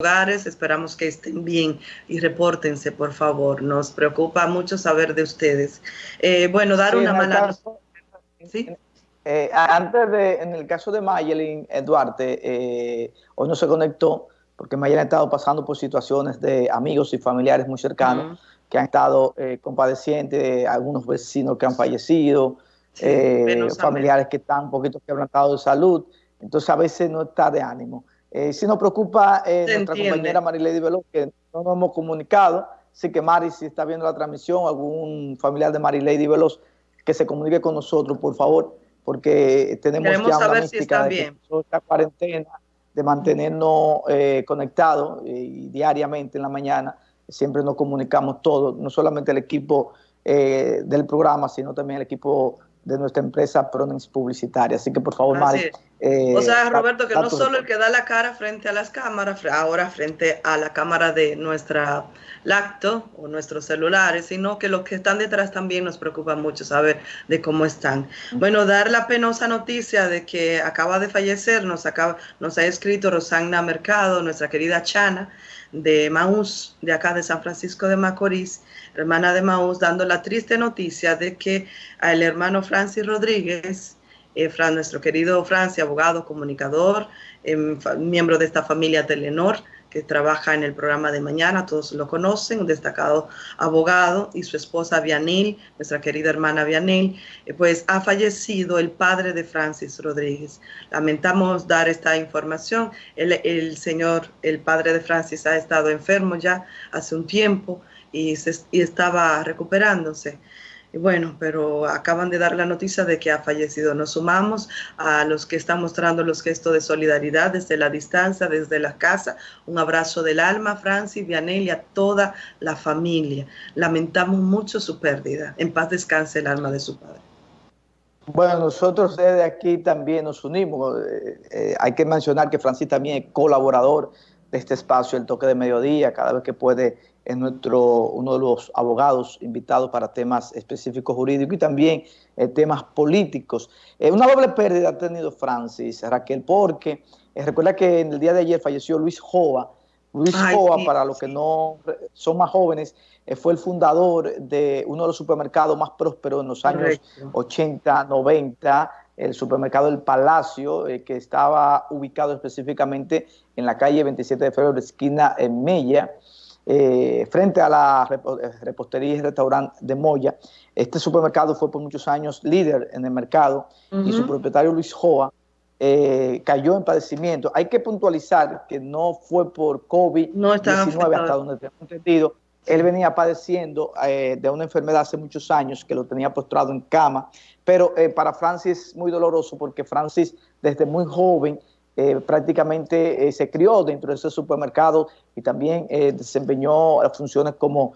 hogares, esperamos que estén bien y repórtense, por favor. Nos preocupa mucho saber de ustedes. Eh, bueno, dar una mala... ¿Sí? Eh, antes de, en el caso de Mayelin eh, Duarte, hoy no se conectó porque Mayelin ha estado pasando por situaciones de amigos y familiares muy cercanos que han estado compadecientes, algunos vecinos que han fallecido, familiares que están un poquito quebrantados de salud, entonces a veces no está de ánimo. Eh, si nos preocupa eh, nuestra compañera Marilady Veloz, que no nos hemos comunicado, así que Mari, si está viendo la transmisión, algún familiar de Marilady Veloz, que se comunique con nosotros, por favor, porque tenemos Queremos ya saber si está bien. esta cuarentena, de mantenernos eh, conectados diariamente en la mañana, siempre nos comunicamos todos, no solamente el equipo del programa, sino también el equipo de nuestra empresa Pronix Publicitaria. Así que por favor, Mari. Eh, o sea, Roberto, que no solo el que da la cara frente a las cámaras, ahora frente a la cámara de nuestra lacto o nuestros celulares, sino que los que están detrás también nos preocupa mucho saber de cómo están. Bueno, dar la penosa noticia de que acaba de fallecer, nos, acaba, nos ha escrito Rosana Mercado, nuestra querida Chana, de Maús, de acá de San Francisco de Macorís, hermana de Maús, dando la triste noticia de que el hermano Francis Rodríguez, eh, nuestro querido Francis, abogado, comunicador, em, miembro de esta familia Telenor, que trabaja en el programa de mañana, todos lo conocen, un destacado abogado, y su esposa Vianil, nuestra querida hermana Vianil, eh, pues ha fallecido el padre de Francis Rodríguez. Lamentamos dar esta información. El, señor, el padre de Francis, ha estado enfermo ya hace un tiempo y estaba recuperándose. Bueno, pero acaban de dar la noticia de que ha fallecido. Nos sumamos a los que están mostrando los gestos de solidaridad desde la distancia, desde la casa. Un abrazo del alma, Francis, Vianel y a toda la familia. Lamentamos mucho su pérdida. En paz descanse el alma de su padre. Bueno, nosotros desde aquí también nos unimos. Eh, eh, hay que mencionar que Francis también es colaborador de este espacio, el toque de mediodía, cada vez que puede es nuestro, uno de los abogados invitados para temas específicos jurídicos y también eh, temas políticos. Eh, una doble pérdida ha tenido Francis, Raquel, porque eh, recuerda que en el día de ayer falleció Luis Jova. Luis Jova, para los que no son más jóvenes, fue el fundador de uno de los supermercados más prósperos en los años 80, 90, el supermercado El Palacio, que estaba ubicado específicamente en la calle 27 de febrero, esquina en Mella. Eh, frente a la eh, repostería y restaurante de Moya. Este supermercado fue por muchos años líder en el mercado y su propietario Luis Joa eh, cayó en padecimiento. Hay que puntualizar que no fue por COVID-19 hasta donde tengo entendido. Él venía padeciendo de una enfermedad hace muchos años que lo tenía postrado en cama, pero para Francis es muy doloroso porque Francis desde muy joven eh, prácticamente eh, se crió dentro de ese supermercado y también eh, desempeñó funciones como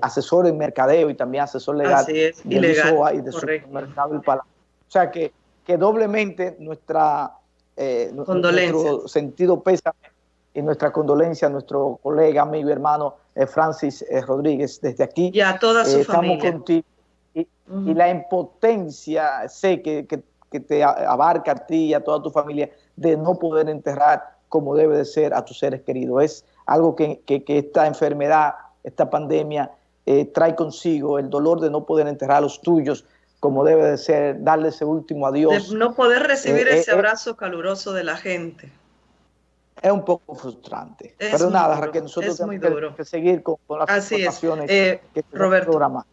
asesor en mercadeo y también asesor legal Así es, de ilegal, y de supermercado O sea que, que doblemente nuestra nuestro sentido pesa y nuestra condolencia a nuestro colega, amigo y hermano Francis Rodríguez desde aquí. Y a toda su estamos Contigo. Y, la impotencia, sé que, que, que te abarca a ti y a toda tu familia, de no poder enterrar como debe de ser a tus seres queridos. Es algo que, esta enfermedad, esta pandemia eh, trae consigo, el dolor de no poder enterrar a los tuyos como debe de ser, darle ese último adiós. De no poder recibir eh, ese eh, abrazo caluroso de la gente. Es un poco frustrante. Pero nada, Raquel, nosotros tenemos que, seguir con, las Así informaciones que Roberto, programa.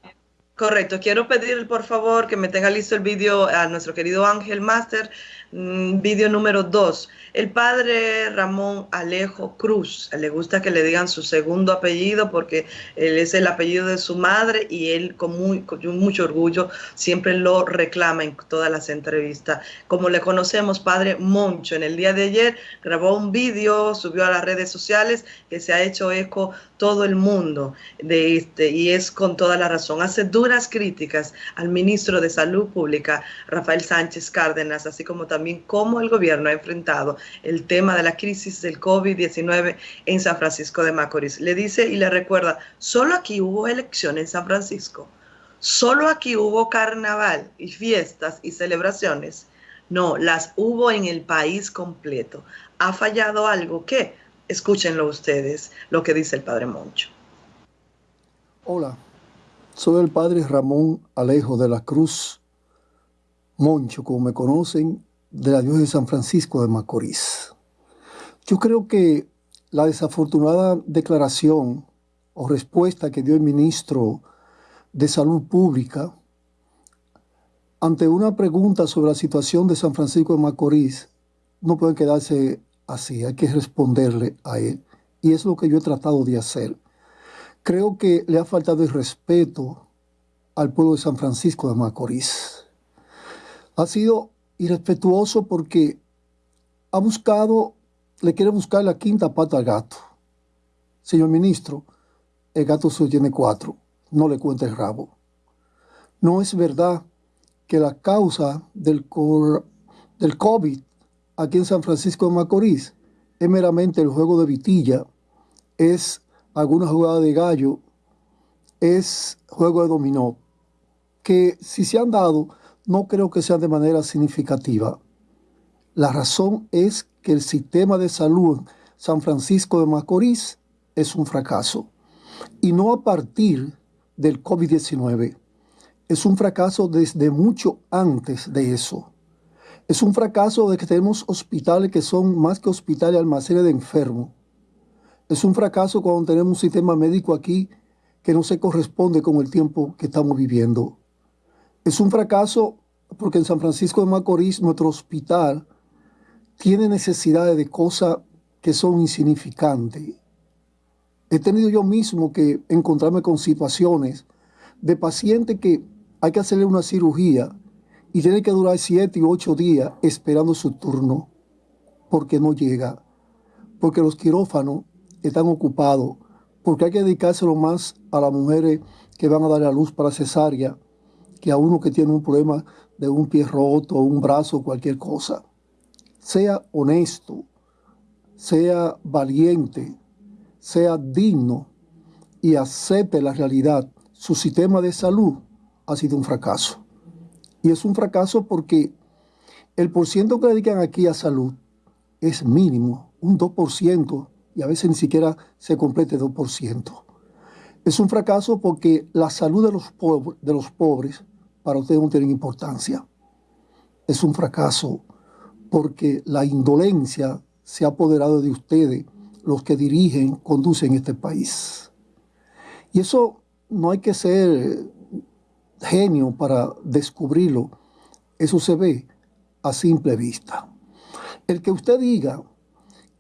Correcto. Quiero pedir, por favor, que me tenga listo el vídeo a nuestro querido Ángel Master, mm, vídeo número 2. El padre Ramón Alejo Cruz, le gusta que le digan su segundo apellido porque él es el apellido de su madre y él con, muy, con mucho orgullo siempre lo reclama en todas las entrevistas. Como le conocemos, padre Moncho, en el día de ayer grabó un vídeo, subió a las redes sociales que se ha hecho eco todo el mundo de este, y es con toda la razón. Hace duras críticas al ministro de Salud Pública, Rafael Sánchez Cárdenas, así como también cómo el gobierno ha enfrentado el tema de la crisis del COVID-19 en San Francisco de Macorís. Le dice y le recuerda, solo aquí hubo elección en San Francisco, solo aquí hubo carnaval y fiestas y celebraciones. No, las hubo en el país completo. ¿Ha fallado algo? ¿Qué? Escúchenlo ustedes, lo que dice el Padre Moncho. Hola, soy el Padre Ramón Alejo de la Cruz Moncho, como me conocen, de la diócesis de San Francisco de Macorís. Yo creo que la desafortunada declaración o respuesta que dio el ministro de Salud Pública ante una pregunta sobre la situación de San Francisco de Macorís, no puede quedarse así, hay que responderle a él. Y es lo que yo he tratado de hacer. Creo que le ha faltado el respeto al pueblo de San Francisco de Macorís. Ha sido irrespetuoso porque ha buscado, le quiere buscar la quinta pata al gato. Señor ministro, el gato solo tiene cuatro, no le cuente el rabo. No es verdad que la causa del, del COVID aquí en San Francisco de Macorís es meramente el juego de vitilla, es alguna jugada de gallo, es juego de dominó, que si se han dado, no creo que sea de manera significativa. La razón es que el sistema de salud en San Francisco de Macorís es un fracaso. Y no a partir del COVID-19 es un fracaso desde mucho antes de eso. Es un fracaso de que tenemos hospitales que son más que hospitales almacenes de enfermos. Es un fracaso cuando tenemos un sistema médico aquí que no se corresponde con el tiempo que estamos viviendo. Es un fracaso porque en San Francisco de Macorís nuestro hospital tiene necesidades de cosas que son insignificantes. He tenido yo mismo que encontrarme con situaciones de pacientes que hay que hacerle una cirugía y tiene que durar siete y ocho días esperando su turno porque no llega, porque los quirófanos están ocupados, porque hay que dedicárselo más a las mujeres que van a dar a luz para cesárea que a uno que tiene un problema de un pie roto, un brazo, cualquier cosa. Sea honesto, sea valiente, sea digno y acepte la realidad. Su sistema de salud ha sido un fracaso. Y es un fracaso porque el porciento que dedican aquí a salud es mínimo, un 2%, y a veces ni siquiera se complete 2%. Es un fracaso porque la salud de los, de los pobres para ustedes no tiene importancia. Es un fracaso porque la indolencia se ha apoderado de ustedes, los que dirigen, conducen este país. Y eso no hay que ser genio para descubrirlo. Eso se ve a simple vista. El que usted diga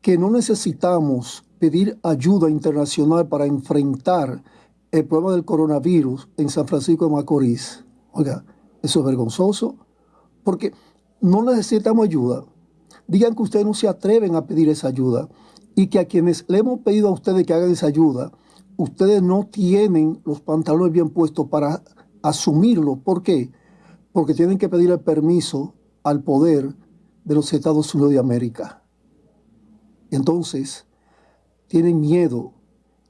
que no necesitamos pedir ayuda internacional para enfrentar el problema del coronavirus en San Francisco de Macorís, oiga, eso es vergonzoso, porque no necesitamos ayuda. Digan que ustedes no se atreven a pedir esa ayuda y que a quienes le hemos pedido a ustedes que hagan esa ayuda, ustedes no tienen los pantalones bien puestos para asumirlo. ¿Por qué? Porque tienen que pedir el permiso al poder de los Estados Unidos de América. Entonces, tienen miedo.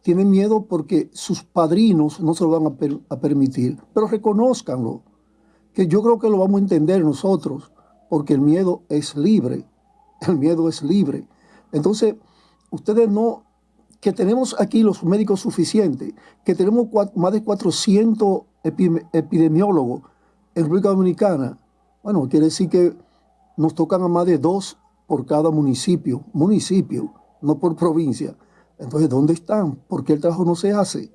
Tienen miedo porque sus padrinos no se lo van a, permitir. Pero reconozcanlo, que yo creo que lo vamos a entender nosotros, porque el miedo es libre. El miedo es libre. Entonces, ustedes no, que tenemos aquí los médicos suficientes, que tenemos más de 400 epidemiólogos en República Dominicana, bueno, quiere decir que nos tocan a más de dos por cada municipio, municipio, no por provincia. Entonces, ¿dónde están? ¿Por qué el trabajo no se hace?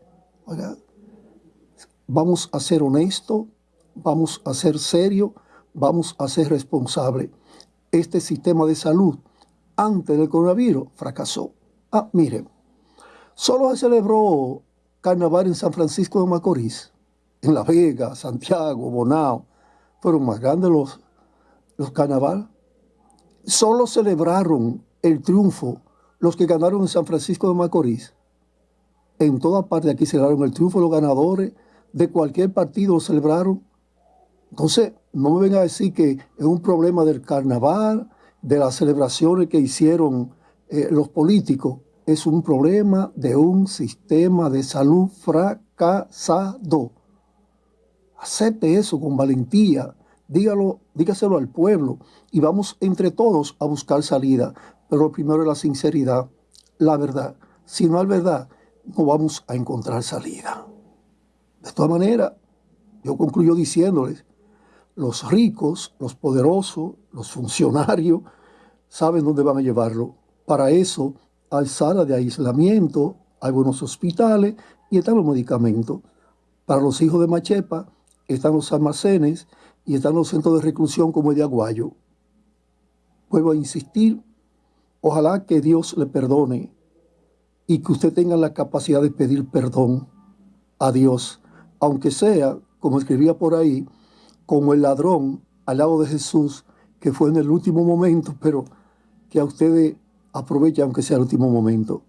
vamos a ser honestos, vamos a ser serios, vamos a ser responsables. Este sistema de salud antes del coronavirus fracasó. Ah, miren, solo se celebró carnaval en San Francisco de Macorís en La Vega, Santiago, Bonao, fueron más grandes los, los carnaval. Solo celebraron el triunfo los que ganaron en San Francisco de Macorís. En toda parte aquí celebraron el triunfo los ganadores, de cualquier partido lo celebraron. Entonces, no me vengan a decir que es un problema del carnaval, de las celebraciones que hicieron eh, los políticos. Es un problema de un sistema de salud fracasado. Acepte eso con valentía, dígalo, dígaselo al pueblo y vamos entre todos a buscar salida. Pero primero es la sinceridad. la verdad. Si no hay verdad, no vamos a encontrar salida. De todas maneras, yo concluyo diciéndoles, los ricos, los poderosos, los funcionarios, saben dónde van a llevarlo. Para eso hay sala de aislamiento, hay buenos hospitales y están los medicamentos. Para los hijos de Machepa están los almacenes y están los centros de reclusión como el de Aguayo. Vuelvo a insistir, ojalá que Dios le perdone y que usted tenga la capacidad de pedir perdón a Dios, aunque sea, como escribía por ahí, como el ladrón al lado de Jesús, que fue en el último momento, pero que a ustedes aproveche aunque sea el último momento.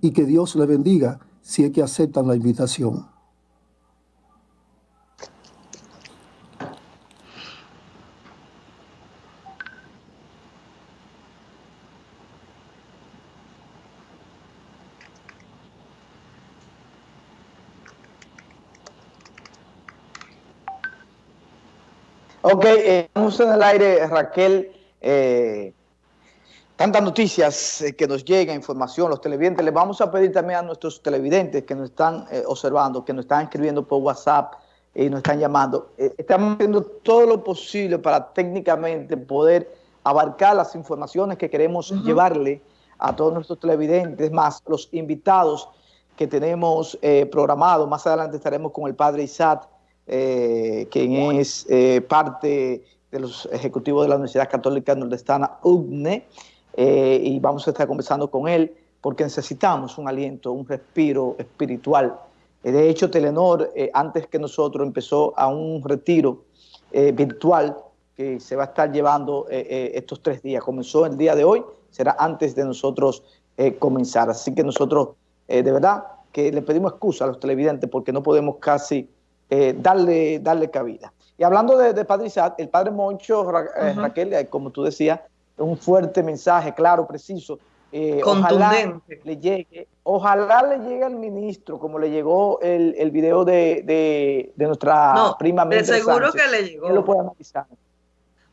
Y que Dios le bendiga si es que aceptan la invitación. Ok, eh, estamos en el aire, Raquel. Eh, tantas noticias eh, que nos llegan, información, los televidentes. Les vamos a pedir también a nuestros televidentes que nos están observando, que nos están escribiendo por WhatsApp y nos están llamando. estamos haciendo todo lo posible para técnicamente poder abarcar las informaciones que queremos llevarle a todos nuestros televidentes, más los invitados que tenemos programados. Más adelante estaremos con el padre Isaac eh, quien es eh, parte de los ejecutivos de la Universidad Católica Nordestana, UGNE, eh, y vamos a estar conversando con él porque necesitamos un aliento, un respiro espiritual. de hecho, Telenor, antes que nosotros, empezó a un retiro virtual que se va a estar llevando estos tres días. Comenzó el día de hoy, será antes de nosotros comenzar. Así que nosotros, de verdad, que le pedimos excusa a los televidentes porque no podemos casi eh, darle, darle cabida. Y hablando de, Padre Isaac, el Padre Moncho, eh, Raquel, eh, como tú decías, un fuerte mensaje, claro, preciso. ojalá le llegue, ojalá le llegue al ministro, como le llegó el, el video de, de, nuestra prima De seguro que le llegó. lo puede analizar.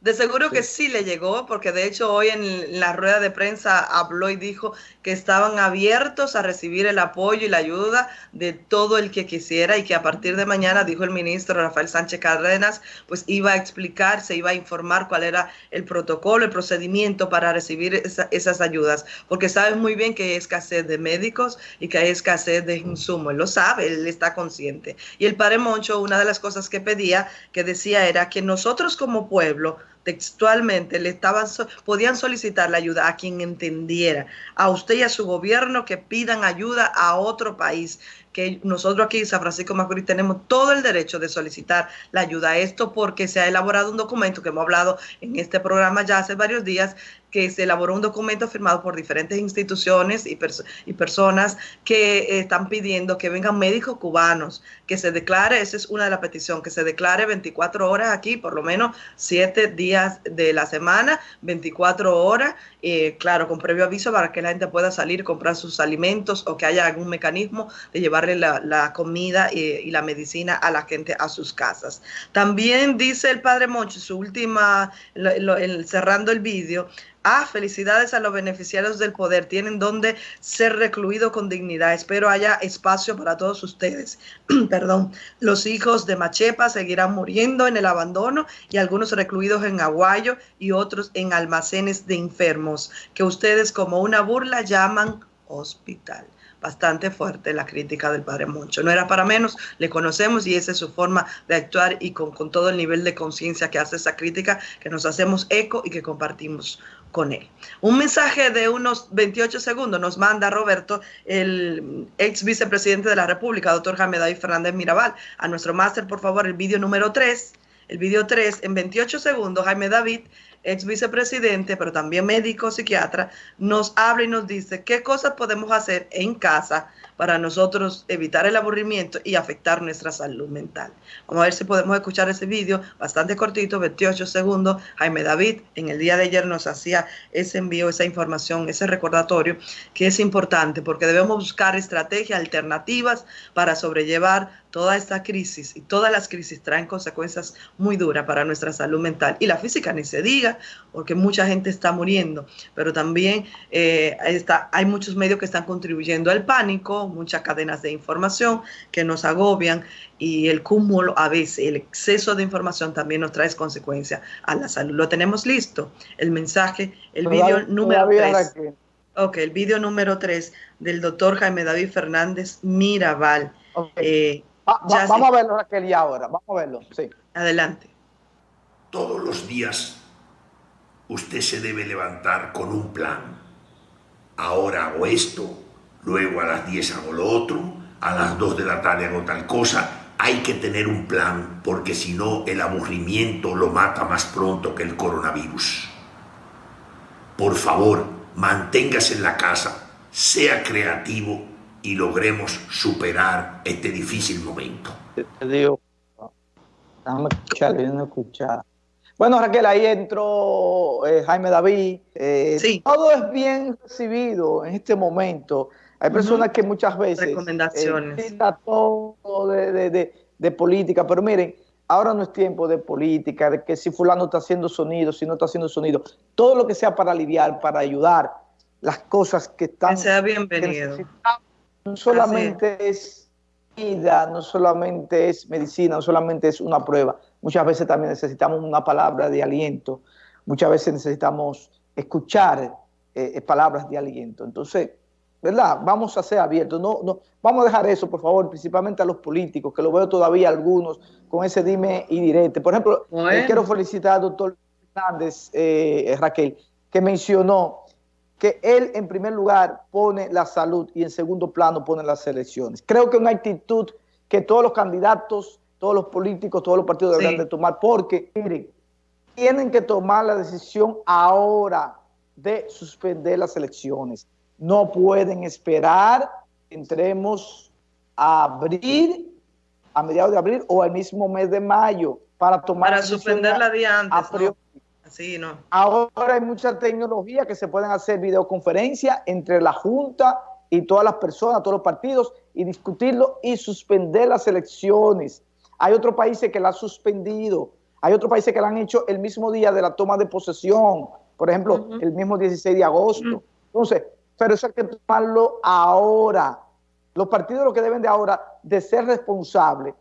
De seguro que sí le llegó, porque de hecho hoy en la rueda de prensa habló y dijo que estaban abiertos a recibir el apoyo y la ayuda de todo el que quisiera y que a partir de mañana, dijo el ministro Rafael Sánchez Cárdenas, pues iba a explicar, se iba a informar cuál era el protocolo, el procedimiento para recibir esas ayudas, porque sabe muy bien que hay escasez de médicos y que hay escasez de insumos, él lo sabe, él está consciente. Y el padre Moncho, una de las cosas que pedía, que decía era que nosotros como pueblo, textualmente le estaban podían solicitar la ayuda a quien entendiera, a usted y a su gobierno que pidan ayuda a otro país, que nosotros aquí San Francisco Macorís tenemos todo el derecho de solicitar la ayuda a esto porque se ha elaborado un documento que hemos hablado en este programa ya hace varios días que se elaboró un documento firmado por diferentes instituciones y, y personas que eh, están pidiendo que vengan médicos cubanos, que se declare, esa es una de las peticiones, que se declare 24 horas aquí, por lo menos 7 días de la semana, 24 horas, eh, claro, con previo aviso para que la gente pueda salir, comprar sus alimentos o que haya algún mecanismo de llevarle la, comida y, la medicina a la gente a sus casas. También dice el padre Moncho, su última, cerrando el vídeo, Ah, felicidades a los beneficiarios del poder. Tienen donde ser recluidos con dignidad. Espero haya espacio para todos ustedes. Perdón. Los hijos de Machepa seguirán muriendo en el abandono y algunos recluidos en Aguayo y otros en almacenes de enfermos, que ustedes como una burla llaman hospital bastante fuerte la crítica del padre Moncho. No era para menos, le conocemos y esa es su forma de actuar y con, con todo el nivel de conciencia que hace esa crítica, que nos hacemos eco y que compartimos con él. Un mensaje de unos 28 segundos nos manda Roberto, el ex vicepresidente de la República, doctor Jaime David Fernández Mirabal. A nuestro máster, por favor, el vídeo número 3. El vídeo 3, en 28 segundos, Jaime David, ex vicepresidente, pero también médico, psiquiatra, nos habla y nos dice qué cosas podemos hacer en casa para nosotros evitar el aburrimiento y afectar nuestra salud mental. Vamos a ver si podemos escuchar ese vídeo, bastante cortito, 28 segundos. Jaime David en el día de ayer nos hacía ese envío, esa información, ese recordatorio, que es importante porque debemos buscar estrategias alternativas para sobrellevar toda esta crisis y todas las crisis traen consecuencias muy duras para nuestra salud mental y la física ni se diga, porque mucha gente está muriendo, pero también eh, está, hay muchos medios que están contribuyendo al pánico, muchas cadenas de información que nos agobian y el cúmulo a veces, el exceso de información también nos trae consecuencias a la salud. Lo tenemos listo, el mensaje, el vídeo número 3. Ok, el vídeo número 3 del doctor Jaime David Fernández Mirabal. Eh, vamos a verlo, Raquel, y ahora. Vamos a verlo. Sí. Adelante. Todos los días usted se debe levantar con un plan. Ahora hago esto, luego a las 10 hago lo otro, a las 2 de la tarde hago tal cosa. Hay que tener un plan porque si no el aburrimiento lo mata más pronto que el coronavirus. Por favor, manténgase en la casa, sea creativo y logremos superar este difícil momento. Te digo, escuchar, Bueno, Raquel, ahí entró eh, Jaime David. Eh, sí. Todo es bien recibido en este momento. Hay personas que muchas veces... Recomendaciones. Eh, todo de, de, de, política, pero miren, ahora no es tiempo de política, de que si fulano está haciendo sonido, si no está haciendo sonido. Todo lo que sea para aliviar, para ayudar las cosas que están... Que sea bienvenido. no solamente es. vida, no solamente es medicina, no solamente es una prueba. Muchas veces también necesitamos una palabra de aliento. Muchas veces necesitamos escuchar eh, palabras de aliento. Entonces, ¿verdad? Vamos a ser abiertos. No, no, vamos a dejar eso, por favor, principalmente a los políticos, que lo veo todavía algunos con ese dime y direte. Por ejemplo, eh, quiero felicitar al doctor Fernández, eh, Raquel, que mencionó que él en primer lugar pone la salud y en segundo plano pone las elecciones. Creo que es una actitud que todos los candidatos, todos los políticos, todos los partidos deberían de tomar, porque, miren, tienen que tomar la decisión ahora de suspender las elecciones no pueden esperar entremos a abril, a mediados de abril o al mismo mes de mayo para tomar para suspenderla día antes. ¿no? Ahora hay mucha tecnología que se pueden hacer videoconferencias entre la Junta y todas las personas, todos los partidos, y discutirlo y suspender las elecciones. Hay otros países que la han suspendido, hay otros países que la han hecho el mismo día de la toma de posesión, por ejemplo, el mismo 16 de agosto. Entonces, pero eso hay que tomarlo ahora. Los partidos lo que deben de ahora de ser responsables,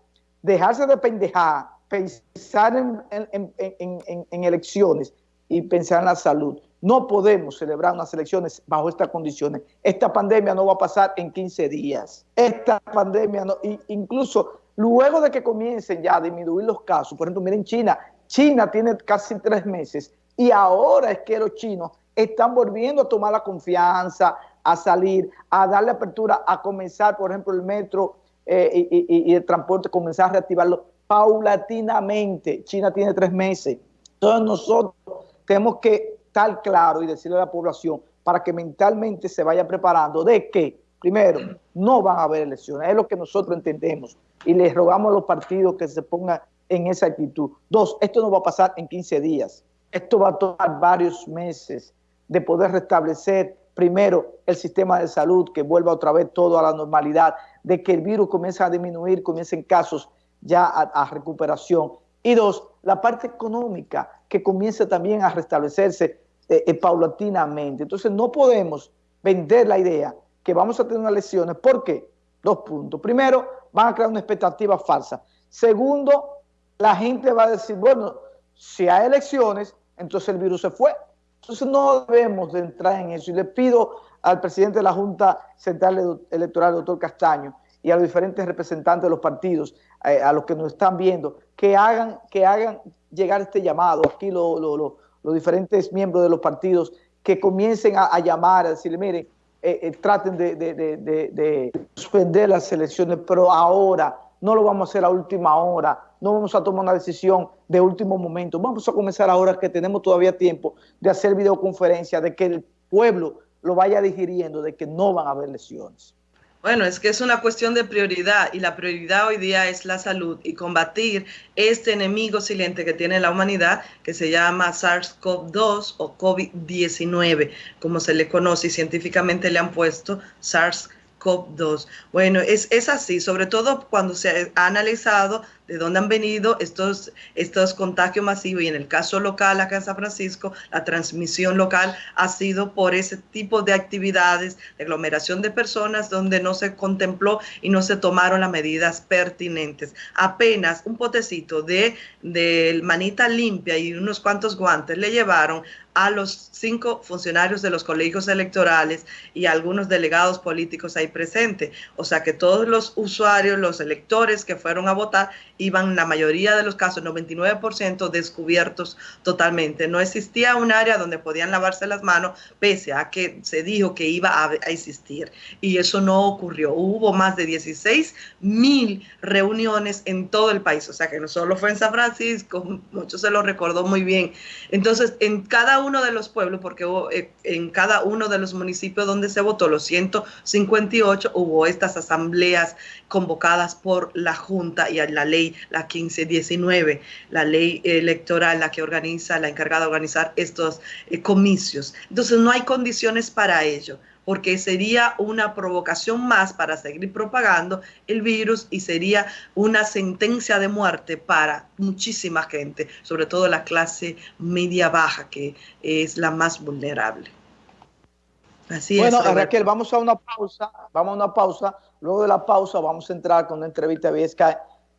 dejarse de pendejar, pensar en, elecciones y pensar en la salud. No podemos celebrar unas elecciones bajo estas condiciones. Esta pandemia no va a pasar en 15 días. Esta pandemia, no, incluso luego de que comiencen ya a disminuir los casos, por ejemplo, miren China, China tiene casi tres meses y ahora es que los chinos están volviendo a tomar la confianza, a salir, a darle apertura, a comenzar, por ejemplo, el metro eh, y, el transporte, comenzar a reactivarlo paulatinamente. China tiene tres meses. Entonces nosotros tenemos que estar claro y decirle a la población para que mentalmente se vaya preparando de que, primero, no van a haber elecciones, es lo que nosotros entendemos y les rogamos a los partidos que se pongan en esa actitud. Dos, esto no va a pasar en 15 días, esto va a tomar varios meses de poder restablecer primero el sistema de salud, que vuelva otra vez todo a la normalidad, de que el virus comience a disminuir, comiencen casos ya a, recuperación. Y dos, la parte económica, que comience también a restablecerse eh, eh, paulatinamente. Entonces no podemos vender la idea que vamos a tener unas elecciones. ¿Por qué? Dos puntos. Primero, van a crear una expectativa falsa. Segundo, la gente va a decir, bueno, si hay elecciones, entonces el virus se fue. Entonces no debemos de entrar en eso. Y le pido al presidente de la Junta Central Electoral, doctor Castaño, y a los diferentes representantes de los partidos, eh, a los que nos están viendo, que hagan, que hagan llegar este llamado. Aquí los diferentes miembros de los partidos que comiencen a, llamar, a decirle, mire, eh, eh, traten de, de, suspender las elecciones, pero ahora no lo vamos a hacer a última hora, no vamos a tomar una decisión de último momento. Vamos a comenzar ahora que tenemos todavía tiempo de hacer videoconferencia, de que el pueblo lo vaya digiriendo, de que no van a haber lesiones. Bueno, es que es una cuestión de prioridad y la prioridad hoy día es la salud y combatir este enemigo silente que tiene la humanidad que se llama SARS-CoV-2 o COVID-19, como se le conoce y científicamente le han puesto SARS-CoV COP2. Bueno, es, es así, sobre todo cuando se ha analizado de dónde han venido estos, estos contagios masivos y en el caso local acá en San Francisco, la transmisión local ha sido por ese tipo de actividades, de aglomeración de personas donde no se contempló y no se tomaron las medidas pertinentes. Apenas un potecito de, de manita limpia y unos cuantos guantes le llevaron a los cinco funcionarios de los colegios electorales y algunos delegados políticos ahí presentes. O sea que todos los usuarios, los electores que fueron a votar, iban la mayoría de los casos, 99% descubiertos totalmente. No existía un área donde podían lavarse las manos, pese a que se dijo que iba a, existir. Y eso no ocurrió. Hubo más de 16 mil reuniones en todo el país. O sea que no solo fue en San Francisco, muchos se lo recordó muy bien. Entonces, en cada uno de los pueblos, porque eh, en cada uno de los municipios donde se votó, los 158, hubo estas asambleas convocadas por la Junta y la ley, la 1519, la ley electoral, la que organiza, la encargada de organizar estos eh, comicios. Entonces, no hay condiciones para ello porque sería una provocación más para seguir propagando el virus y sería una sentencia de muerte para muchísima gente, sobre todo la clase media baja, que es la más vulnerable. Así bueno, es. Bueno, Raquel, vamos a una pausa, vamos a una pausa. Luego de la pausa vamos a entrar con una entrevista vía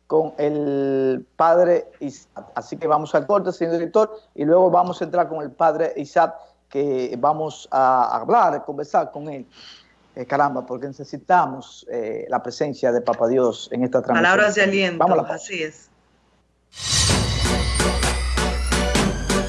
con el padre Isaac. Así que vamos al corte, señor director, y luego vamos a entrar con el padre Isaac que vamos a hablar, a conversar con él. Eh, caramba, porque necesitamos eh, la presencia de Papa Dios en esta transmisión. Palabras de aliento, así es.